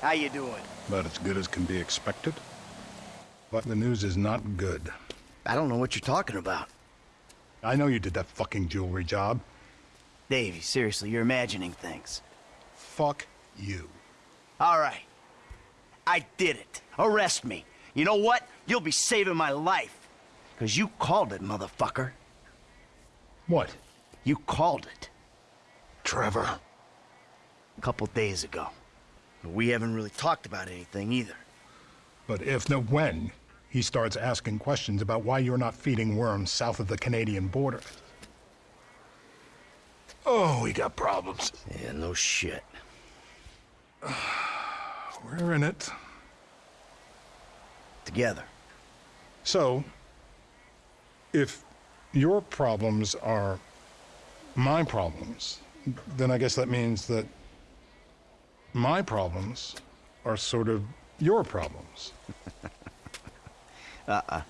How you doing? About as good as can be expected. But the news is not good. I don't know what you're talking about. I know you did that fucking jewelry job. Davey, seriously, you're imagining things. Fuck you. All right. I did it. Arrest me. You know what? You'll be saving my life. Because you called it, motherfucker. What? You called it. Trevor. A couple days ago. But we haven't really talked about anything either. But if, no when, he starts asking questions about why you're not feeding worms south of the Canadian border. Oh, we got problems. Yeah, no shit. We're in it. Together. So, if your problems are my problems, then I guess that means that my problems are sort of your problems. Uh-uh.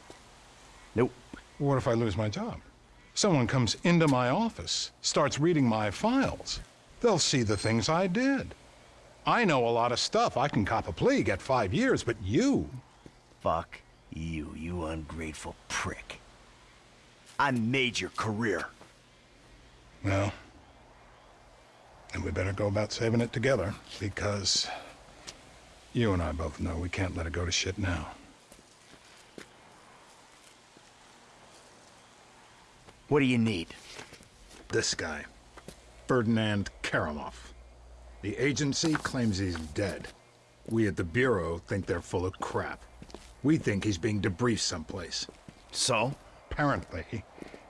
Nope. What if I lose my job? Someone comes into my office, starts reading my files. They'll see the things I did. I know a lot of stuff. I can cop a plea, get five years, but you... Fuck you, you ungrateful prick. I made your career. Well, then we better go about saving it together, because you and I both know we can't let it go to shit now. What do you need? This guy, Ferdinand Kerimov. The agency claims he's dead. We at the Bureau think they're full of crap. We think he's being debriefed someplace. So? Apparently,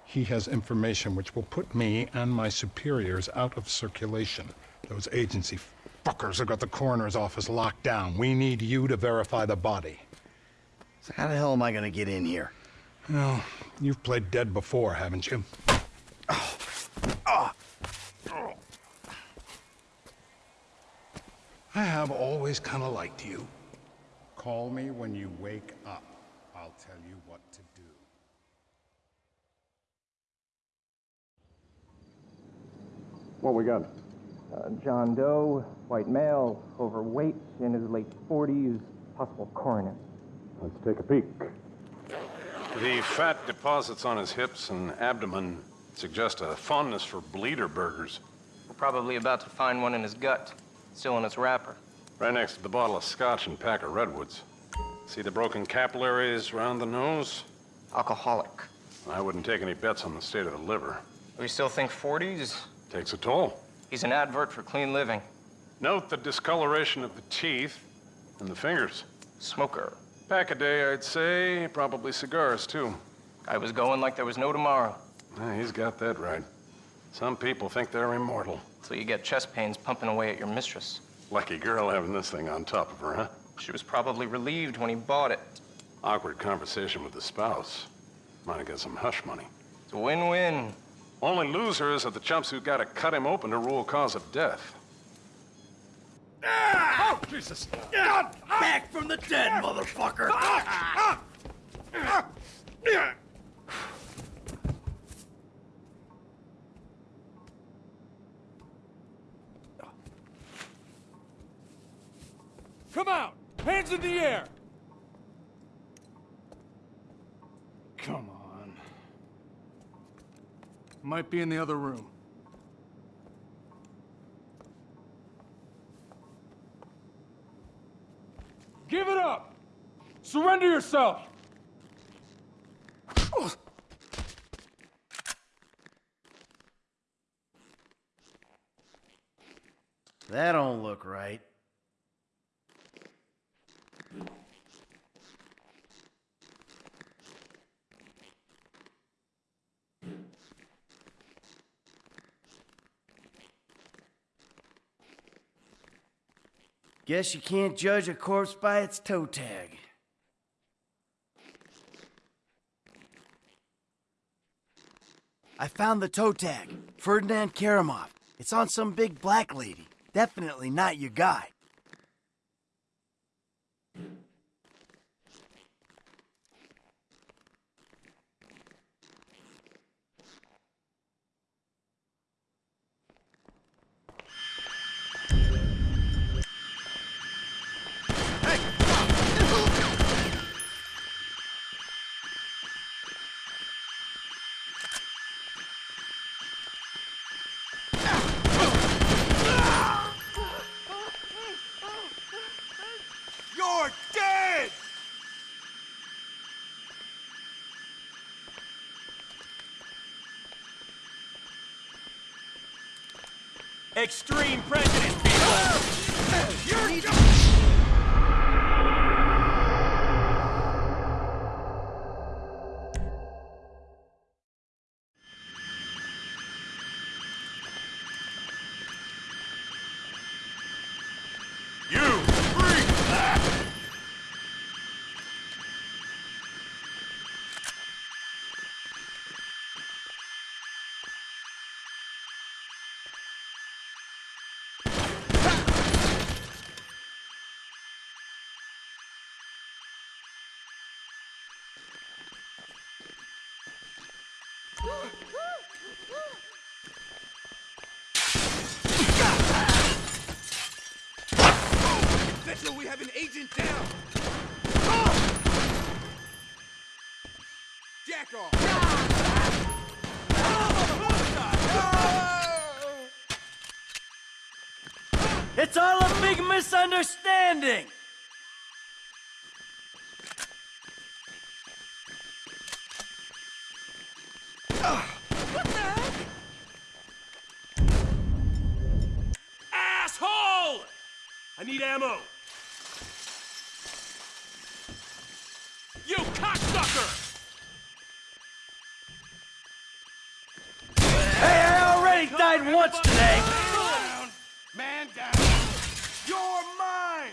he has information which will put me and my superiors out of circulation. Those agency fuckers have got the coroner's office locked down. We need you to verify the body. So how the hell am I gonna get in here? Well, you've played dead before, haven't you? I have always kind of liked you. Call me when you wake up. I'll tell you what to do. What we got? Uh, John Doe, white male, overweight, in his late 40s, possible coroner. Let's take a peek. The fat deposits on his hips and abdomen suggest a fondness for bleeder burgers. We're probably about to find one in his gut, still in its wrapper. Right next to the bottle of scotch and pack of Redwoods. See the broken capillaries around the nose? Alcoholic. I wouldn't take any bets on the state of the liver. We still think 40s? Takes a toll. He's an advert for clean living. Note the discoloration of the teeth and the fingers. Smoker. Pack a day, I'd say. Probably cigars, too. I was going like there was no tomorrow. Yeah, he's got that right. Some people think they're immortal. So you get chest pains pumping away at your mistress. Lucky girl having this thing on top of her, huh? She was probably relieved when he bought it. Awkward conversation with the spouse. Might have got some hush money. It's a win-win. Only losers are the chumps who gotta cut him open to rule cause of death. Oh, Jesus! God! Back from the dead, motherfucker! Come out! Hands in the air! Come on. Might be in the other room. Give it up! Surrender yourself! That don't look right. Guess you can't judge a corpse by its toe tag. I found the toe tag. Ferdinand Kerimov. It's on some big black lady. Definitely not your guy. Extreme prejudice, Mitchell, we have an agent down! Jack off! It's all a big misunderstanding! Asshole! I need ammo! Once today! Man down! You're mine!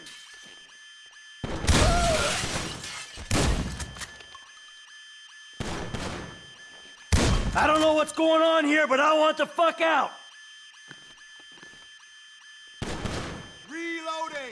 I don't know what's going on here, but I want the fuck out! Reloading!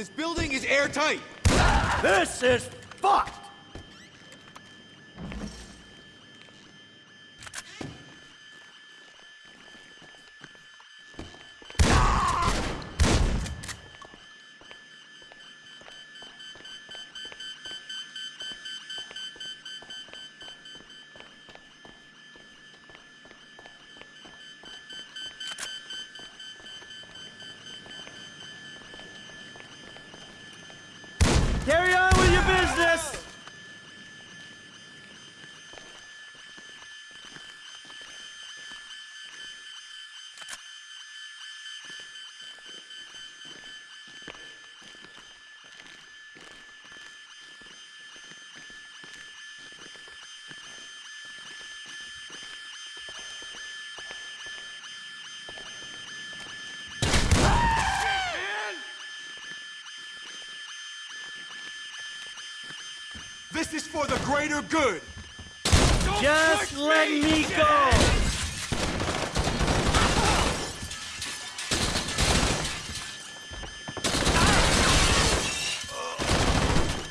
This building is airtight! This is fucked! For the greater good! Just let me go!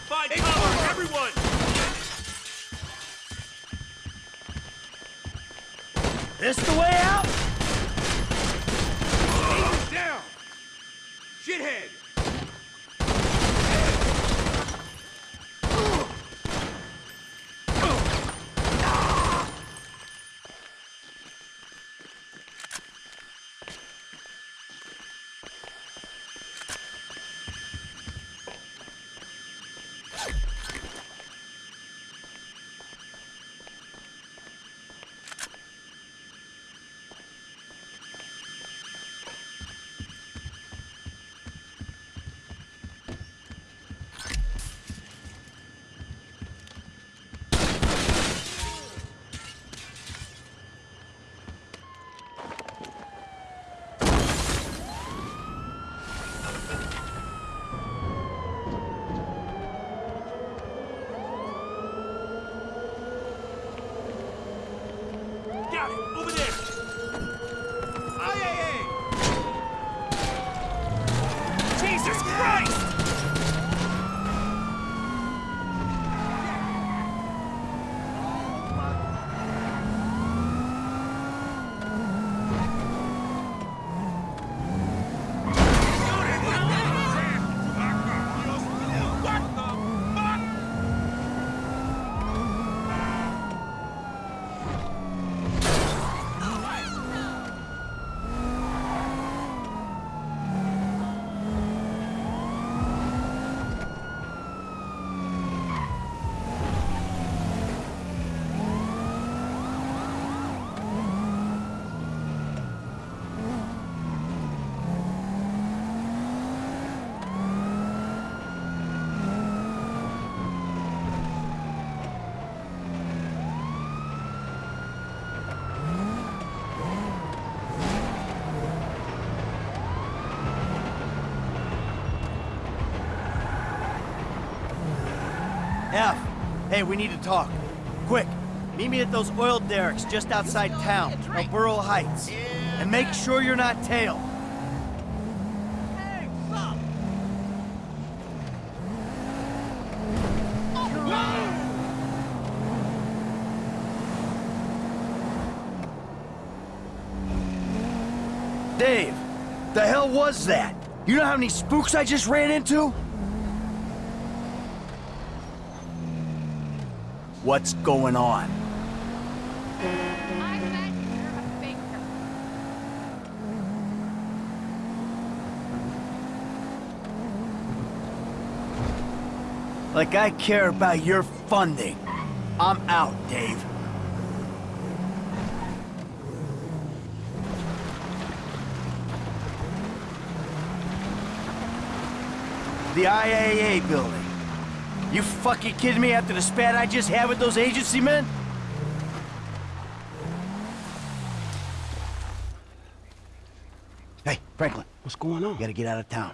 Find cover, everyone! This the way out? Hey, we need to talk. Quick. Meet me at those oil derricks just outside town, El Burro Heights. And make sure you're not tailed. Dave, the hell was that? You know how many spooks I just ran into? What's going on? I bet you're a faker. Like I care about your funding. I'm out, Dave. The IAA building. You fucking kidding me after the spat I just had with those agency men? Hey, Franklin, What's going on? you gotta get out of town.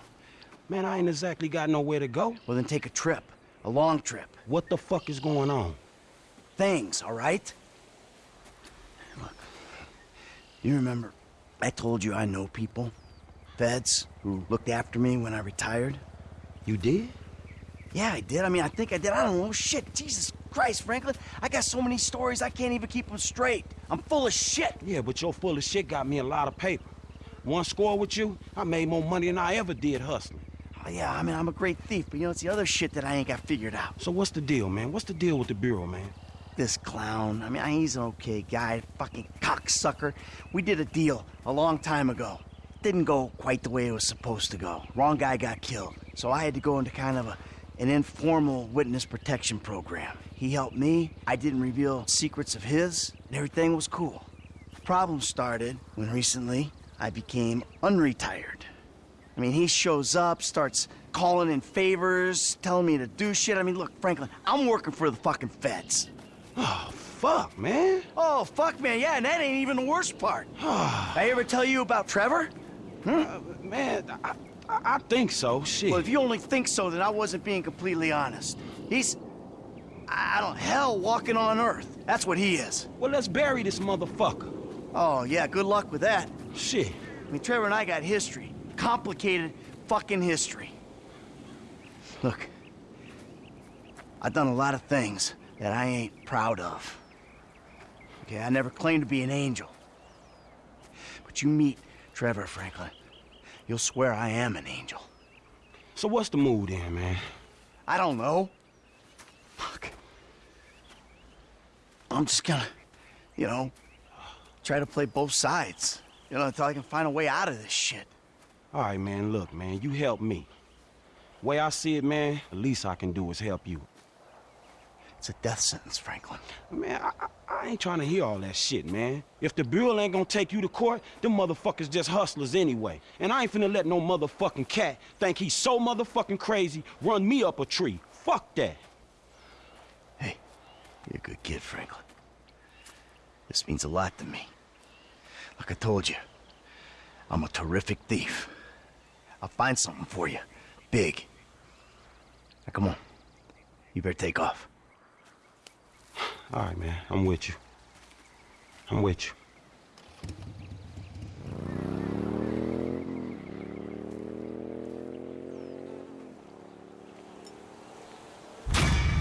Man, I ain't exactly got nowhere to go. Well, then take a trip. A long trip. What the fuck is going on? things, all right? Look, you remember I told you I know people, feds, who looked after me when I retired? You did? Yeah, I did. I mean, I think I did. I don't know. Shit, Jesus Christ, Franklin. I got so many stories I can't even keep them straight. I'm full of shit. Yeah, but your full of shit got me a lot of paper. One score with you, I made more money than I ever did hustling. Oh, yeah, I mean, I'm a great thief, but you know, it's the other shit that I ain't got figured out. So what's the deal, man? What's the deal with the Bureau, man? This clown, I mean, he's an okay guy, fucking cocksucker. We did a deal a long time ago. Didn't go quite the way it was supposed to go. Wrong guy got killed. So I had to go into kind of a, an informal witness protection program. He helped me, I didn't reveal secrets of his, and everything was cool. The problem started when recently I became unretired. I mean, he shows up, starts calling in favors, telling me to do shit. I mean, look, Franklin, I'm working for the fucking feds. Oh, fuck, man. Oh, fuck, man. Yeah, and that ain't even the worst part. I ever tell you about Trevor? Uh, man, I, I, I think so. Shit. Well, if you only think so, then I wasn't being completely honest. He's, I don't, hell walking on Earth. That's what he is. well, let's bury this motherfucker. Oh, yeah, good luck with that. Shit. I mean, Trevor and I got history. Complicated fucking history. Look, I've done a lot of things that I ain't proud of. Okay, I never claimed to be an angel. But you meet Trevor Franklin, you'll swear I am an angel. So what's the mood then, man? I don't know. Fuck. I'm just gonna, you know, try to play both sides. You know, until I can find a way out of this shit. All right, man, look, man, you help me. Way I see it, man, the least I can do is help you. It's a death sentence, Franklin. Man, I, I, ain't trying to hear all that shit, man. If the Bureau ain't gonna take you to court, them motherfuckers just hustlers anyway. And I ain't finna let no motherfucking cat think he's so motherfucking crazy run me up a tree. Fuck that. Hey, you're a good kid, Franklin. This means a lot to me. Like I told you, I'm a terrific thief. I'll find something for you. Big. Now, come on. You better take off. All right, man, I'm with you. I'm with you.